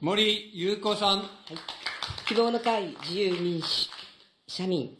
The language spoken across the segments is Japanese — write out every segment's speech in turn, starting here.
森裕子さん。はい、希望の会自由民主社民、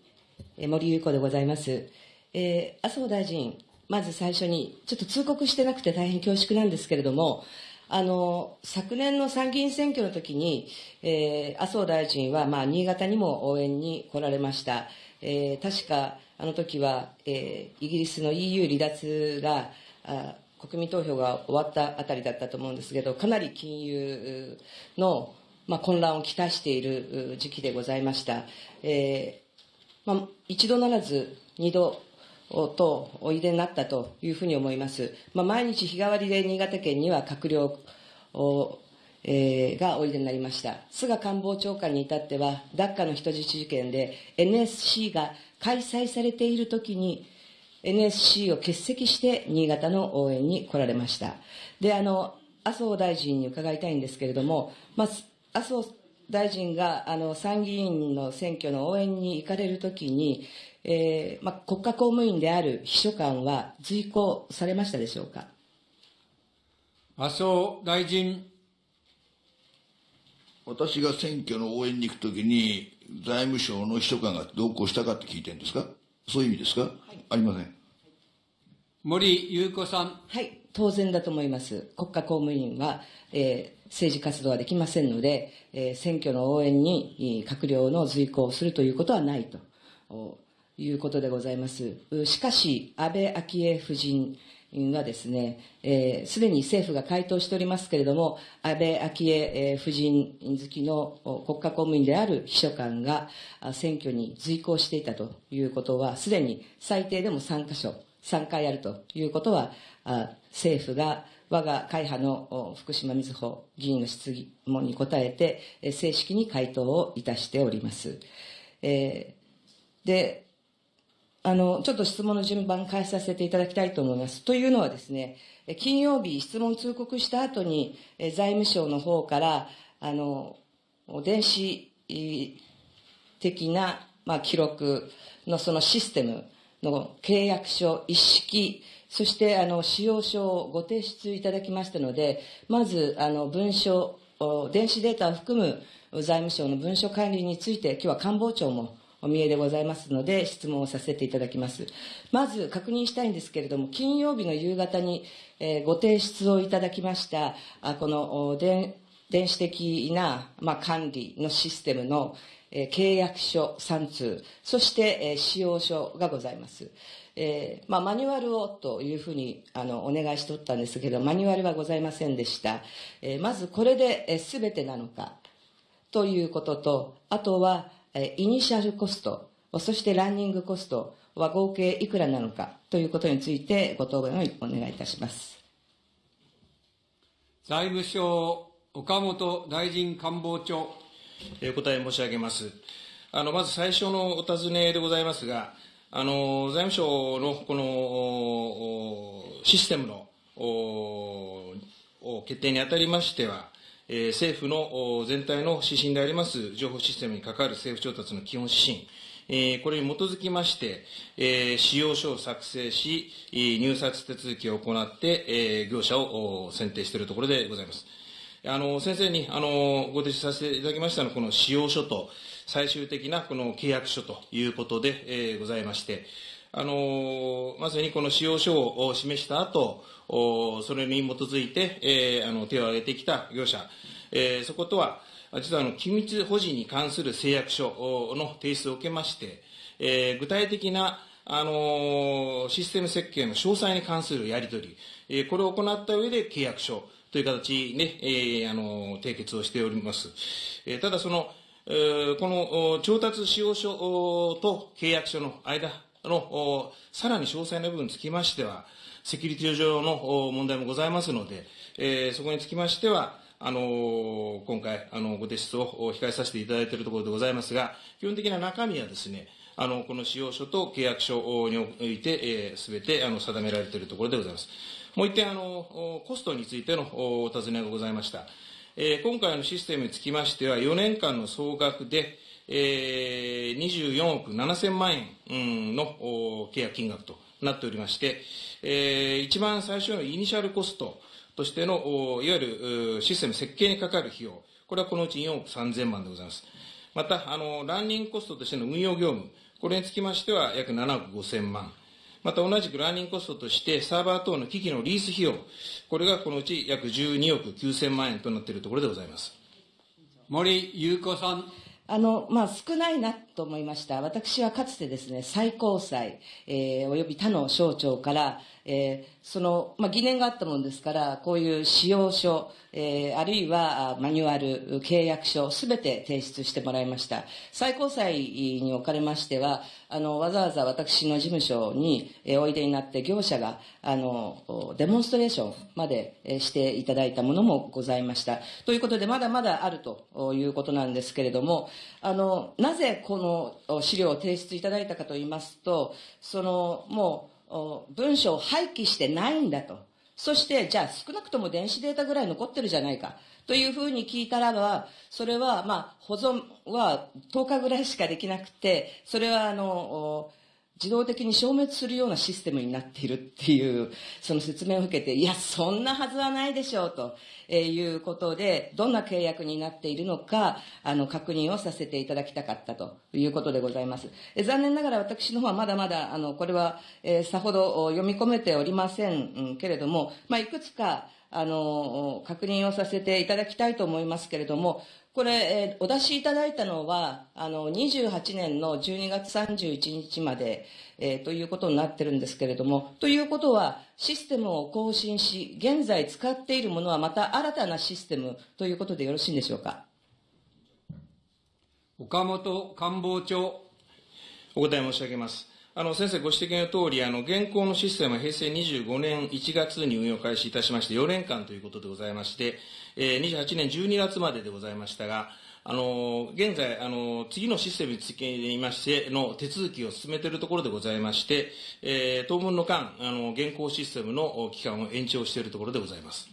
え森裕子でございます。えー、麻生大臣、まず最初に、ちょっと通告してなくて大変恐縮なんですけれども、あの、昨年の参議院選挙の時に、えー、麻生大臣は、まあ、新潟にも応援に来られました。えー、確か、あの時は、えー、イギリスの EU 離脱が、あ国民投票が終わったあたりだったと思うんですけど、かなり金融の、まあ、混乱をきたしている時期でございました。えーまあ、一度ならず二度とおいでになったというふうに思います。まあ、毎日日替わりで新潟県には閣僚を、えー、がおいでになりました。菅官房長官に至っては、ダッカの人質事件で NSC が開催されているときに、NSC を欠席して新潟の応援に来られました。で、あの、麻生大臣に伺いたいんですけれども、まあ、麻生大臣があの参議院の選挙の応援に行かれるときに、えーまあ、国家公務員である秘書官は随行されましたでしょうか？麻生大臣。私が選挙の応援に行くときに、財務省の秘書官が同行したかって聞いてるんですか？そういう意味ですか、はい、ありません。森裕子さん。はい、当然だと思います。国家公務員は、えー、政治活動はできませんので、えー、選挙の応援に閣僚の随行をするということはないということでございます。しかし、安倍昭恵夫人はですね、す、えー、で、に政府が回答しておりますけれども、安倍昭恵夫人好きの国家公務員である秘書官が選挙に随行していたということは、すでに最低でも3箇所、3回あるということは、政府が我が会派の福島みずほ議員の質問に答えて、正式に回答をいたしております。えー、で、あの、ちょっと質問の順番変えさせていただきたいと思います。というのはですね、金曜日質問通告した後に、財務省の方から、あの、電子的な、まあ、記録のそのシステムの契約書一式、そしてあの使用書をご提出いただきましたので、まずあの文書、電子データを含む財務省の文書管理について、今日は官房長もお見えでございますので、質問をさせていただきます。まず確認したいんですけれども、金曜日の夕方に、えー、ご提出をいただきました、あこの電電子的な、まあ、管理のシステムの、えー、契約書3通、そして、えー、使用書がございます。えーまあ、マニュアルをというふうにあのお願いしておったんですけど、マニュアルはございませんでした。えー、まずこれですべ、えー、てなのかということと、あとは、イニシャルコスト、そしてランニングコストは合計いくらなのかということについてご答弁をお願いいたします。財務省、岡本大臣官房長。お答え申し上げます。あの、まず最初のお尋ねでございますが、あの、財務省のこのシステムの決定にあたりましては、えー、政府の全体の指針であります情報システムに関わる政府調達の基本指針、えー、これに基づきまして、えー、使用書を作成し、入札手続きを行って、えー、業者を選定しているところでございます。あの、先生に、あの、ご提出させていただきましたのは、この使用書と最終的なこの契約書ということで、えー、ございまして、あの、まさにこの使用書を示した後、それに基づいて、えー、あの手を挙げてきた業者、えー、そことは、実はあの機密保持に関する誓約書の提出を受けまして、えー、具体的なあのシステム設計の詳細に関するやり取り、えー、これを行った上で契約書という形で、えー、あの締結をしております。えー、ただその、えー、この調達使用書と契約書の間のさらに詳細な部分につきましては、セキュリティ上の問題もございますので、えー、そこにつきましては、あの今回、あのご提出を控えさせていただいているところでございますが、基本的な中身はですね、あのこの使用書と契約書において、す、え、べ、てあの定められているところでございます。もう一点、あのコストについてのお尋ねがございました。えー、今回のシステムにつきましては、4年間の総額で、えー、24億7000万円の契約金額となっておりまして、えー一番最初のイニシャルコストとしての、いわゆるシステム設計にかかる費用、これはこのうち4億3000万でございます。また、あの、ランニングコストとしての運用業務、これにつきましては約7億5000万。また同じくランニングコストとして、サーバー等の機器のリース費用、これがこのうち約12億9000万円となっているところでございます。森優子さん。あの、まあ、少ないなと思いました。私はかつてですね、最高裁、えー、および他の省庁から、えー、その、まあ、疑念があったものですから、こういう使用書、えー、あるいはマニュアル、契約書、すべて提出してもらいました。最高裁におかれましては、あの、わざわざ私の事務所に、えーおいでになって業者が、あの、デモンストレーションまでえしていただいたものもございました。ということで、まだまだあるということなんですけれども、あの、なぜこのお資料を提出いただいたかといいますと、その、もう、文書を廃棄してないんだと。そして、じゃあ少なくとも電子データぐらい残ってるじゃないか。というふうに聞いたらば、それは、まあ、保存は10日ぐらいしかできなくて、それは、あの、自動的に消滅するようなシステムになっているっていう、その説明を受けて、いや、そんなはずはないでしょう、ということで、どんな契約になっているのか、あの、確認をさせていただきたかったということでございます。残念ながら私の方はまだまだ、あの、これは、えーさほど読み込めておりませんうんけれども、まあ、いくつか、あの、確認をさせていただきたいと思いますけれども、これ、えーお出しいただいたのは、あの、28年の12月31日まで、えーということになってるんですけれども、ということは、システムを更新し、現在使っているものはまた新たなシステムということでよろしいんでしょうか？岡本官房長。お答え申し上げます。あの、先生ご指摘の通り、あの、現行のシステムは平成25年1月に運用開始いたしまして、4年間ということでございまして、えー、28年12月まででございましたが、あの、現在、あの、次のシステムにつきましての手続きを進めているところでございまして、えー、当分の間、あの、現行システムの期間を延長しているところでございます。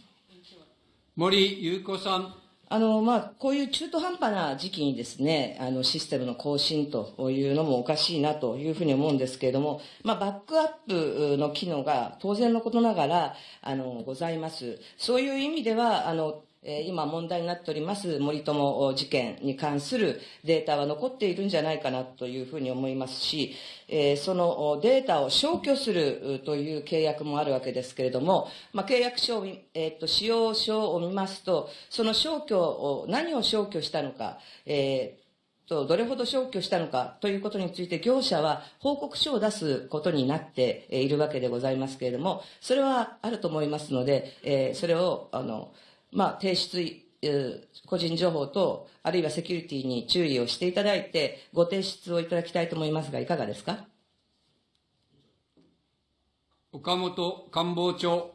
森優子さん。あの、まあ、こういう中途半端な時期にですね、あの、システムの更新というのもおかしいなというふうに思うんですけれども、まあ、バックアップの機能が当然のことながら、あの、ございます。そういう意味では、あの、え今問題になっております森友事件に関するデータは残っているんじゃないかなというふうに思いますし、えそのデータを消去するという契約もあるわけですけれども、まあ、契約書を、えっと、使用書を見ますと、その消去を、何を消去したのか、えーと、どれほど消去したのかということについて業者は報告書を出すことになっているわけでございますけれども、それはあると思いますので、えーそれを、あの、まあ、提出、えー個人情報と、あるいはセキュリティに注意をしていただいて、ご提出をいただきたいと思いますが、いかがですか？岡本官房長。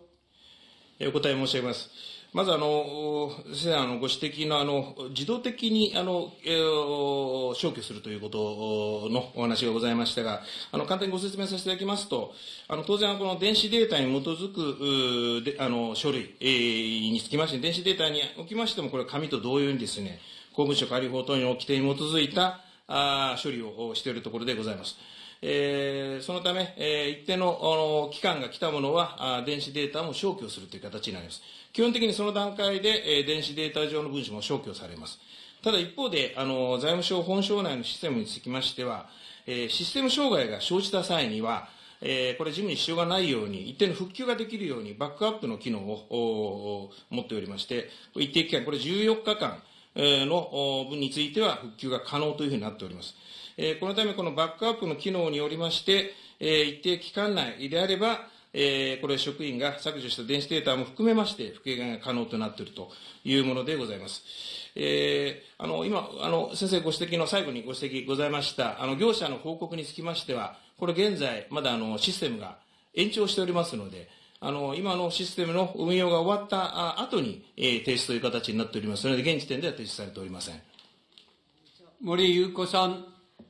えーお答え申し上げます。まず、あの、先生、あの、ご指摘の、あの、自動的に、あの、えー消去するということのお話がございましたが、あの、簡単にご説明させていただきますと、あの、当然、この電子データに基づく、であの、書類、えーにつきまして、電子データにおきましても、これ紙と同様にですね、公務省管理法等の規定に基づいた、あ処理をしているところでございます。えーそのため、えー一定のあの期間が来たものはあ電子データも消去するという形になります。基本的にその段階で、えー電子データ上の文書も消去されます。ただ一方で、あの財務省本省内のシステムにつきましては、えーシステム障害が生じた際には、えーこれ、事務に支障がないように、一定の復旧ができるように、バックアップの機能を持っておりまして、一定期間、これ14日間の分については復旧が可能というふうになっております。えーこのため、このバックアップの機能によりまして、えー一定期間内であれば、えーこれ職員が削除した電子データも含めまして、復元が可能となっているというものでございます。えーあの、今、あの、先生ご指摘の最後にご指摘ございました、あの、業者の報告につきましては、これ現在、まだあの、システムが延長しておりますので、あの、今のシステムの運用が終わったあ後に、えー提出という形になっておりますので、現時点では提出されておりません。森優子さん。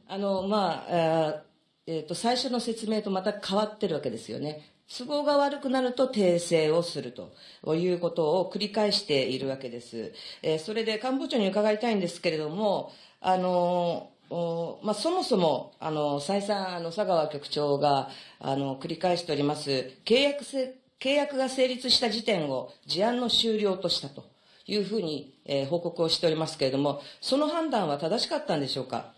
あの、まあ、えーえーと、最初の説明とまた変わってるわけですよね。都合が悪くなると訂正をするということを繰り返しているわけです。えーそれで官房長に伺いたいんですけれども、あの、おまあ、そもそも、あの、再三、あの、佐川局長が、あの、繰り返しております、契約せ、契約が成立した時点を事案の終了としたというふうに、えー報告をしておりますけれども、その判断は正しかったんでしょうか？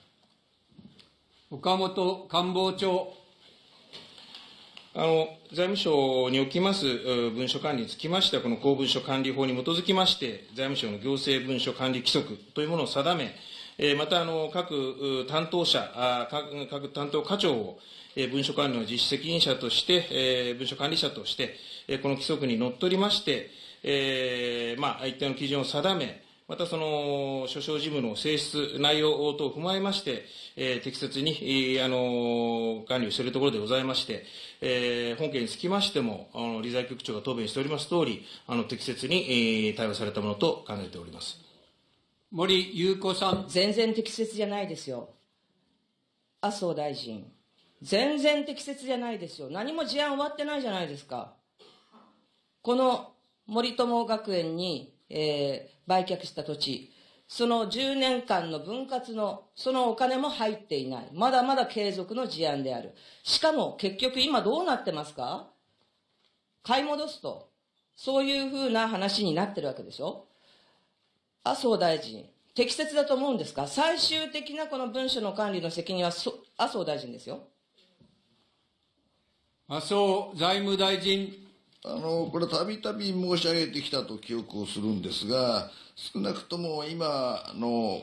岡本官房長。あの財務省におきます文書管理につきましては、この公文書管理法に基づきまして、財務省の行政文書管理規則というものを定め、またあの各担当者、各担当課長を、文書管理の実施責任者として、文書管理者として、この規則にのっとりまして、まあ、一定の基準を定め、またその諸々事務の性質、内容等を踏まえまして、えー適切に、えーあの管理をしているところでございまして、えー本件につきましても、あの理財局長が答弁しております通り、あの適切に、えー対応されたものと考えております。森優子さん。全然適切じゃないですよ。麻生大臣。全然適切じゃないですよ。何も事案終わってないじゃないですか。この森友学園に、えー売却した土地、その10年間の分割の、そのお金も入っていない。まだまだ継続の事案である。しかも結局今どうなってますか？買い戻すと。そういうふうな話になってるわけでしょ？麻生大臣、適切だと思うんですか？最終的なこの文書の管理の責任は麻生大臣ですよ。麻生財務大臣。あの、これたびたび申し上げてきたと記憶をするんですが、少なくとも今の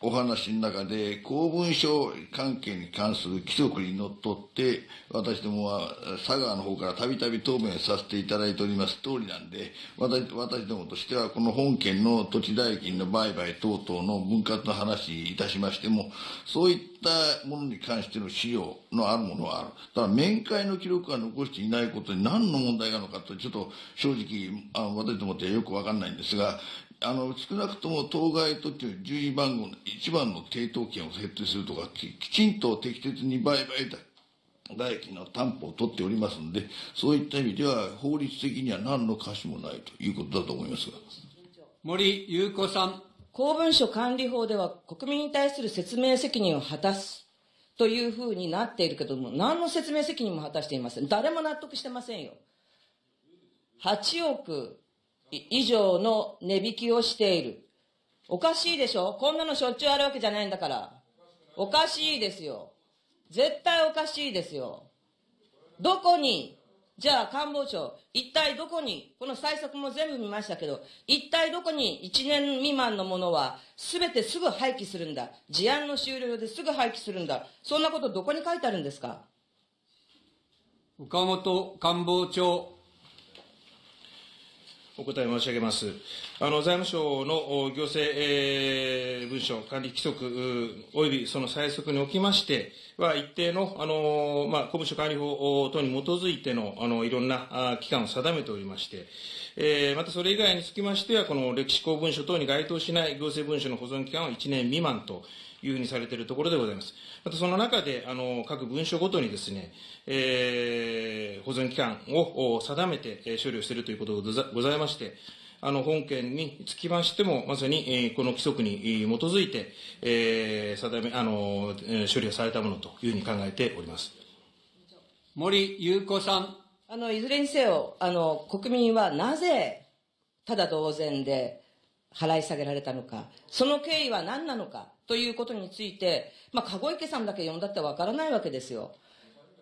お話の中で公文書関係に関する規則にのっとって、私どもは佐川の方からたびたび答弁させていただいております通りなんで、私私どもとしてはこの本件の土地代金の売買等々の分割の話いたしましても、そういったものに関しての資料のあるものはある。ただ面会の記録が残していないことに何の問題があるのかと、ちょっと正直、あの私どもってよくわかんないんですが、あの、少なくとも当該特許の順位番号の一番の抵当権を設定するとか、ききちんと適切に売買代金の担保を取っておりますので、そういった意味では法律的には何の可視もないということだと思いますが。森優子さん。公文書管理法では国民に対する説明責任を果たすというふうになっているけども、何の説明責任も果たしていません。誰も納得してませんよ。8億以上の値引きをしている。おかしいでしょ？こんなのしょっちゅうあるわけじゃないんだから。おかしいですよ。絶対おかしいですよ。どこに、じゃあ官房長、一体どこに、この対策も全部見ましたけど、一体どこに？1年未満のものは全てすぐ廃棄するんだ。事案の終了ですぐ廃棄するんだ。そんなことどこに書いてあるんですか？岡本官房長。お答え申し上げます。あの財務省の行政、えー文書管理規則うおよびその催促におきましては、一定のあの、まあ、公務所管理法等に基づいてのあのいろんな期間を定めておりまして、えーまたそれ以外につきましては、この歴史公文書等に該当しない行政文書の保存期間は1年未満というふうにされているところでございます。またその中で、あの各文書ごとにですね、えー保存期間をお定めてえー処理をしているということがござございまして、あの本件につきましても、まさに、えーこの規則にえー基づいて、えー定めあのえー処理をされたものというふうに考えております。森優子さん。あの、いずれにせよ、あの、国民はなぜ、ただ同然で払い下げられたのか、その経緯は何なのか、ということについて、まあ、籠池さんだけ呼んだってわからないわけですよ。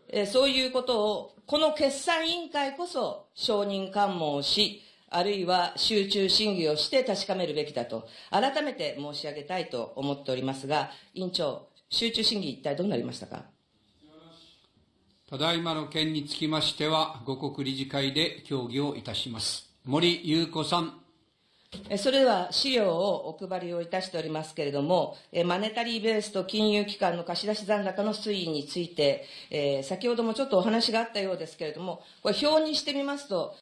えーそういうことを、この決算委員会こそ承認喚問をし、あるいは集中審議をして確かめるべきだと、改めて申し上げたいと思っておりますが、委員長、集中審議一体どうなりましたか？ただいまの件につきましては、五国理事会で協議をいたします。森優子さん。それでは資料をお配りをいたしておりますけれども、マネタリーベースと金融機関の貸し出し残高の推移について、先ほどもちょっとお話があったようですけれども、これ表にしてみますと、